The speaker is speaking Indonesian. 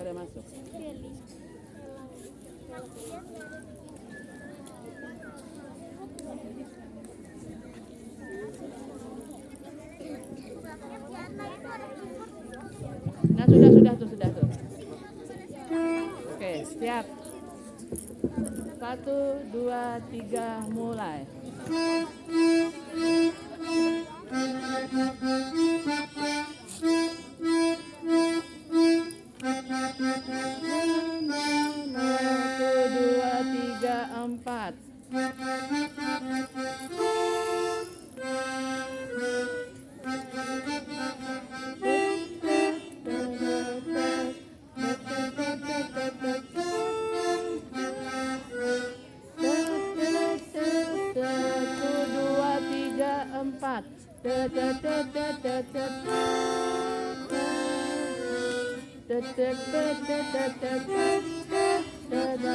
pada masuk. Nah sudah sudah tuh sudah tuh. Oke siap. Satu dua tiga mulai. Empat. Dua tiga empat. Panjang.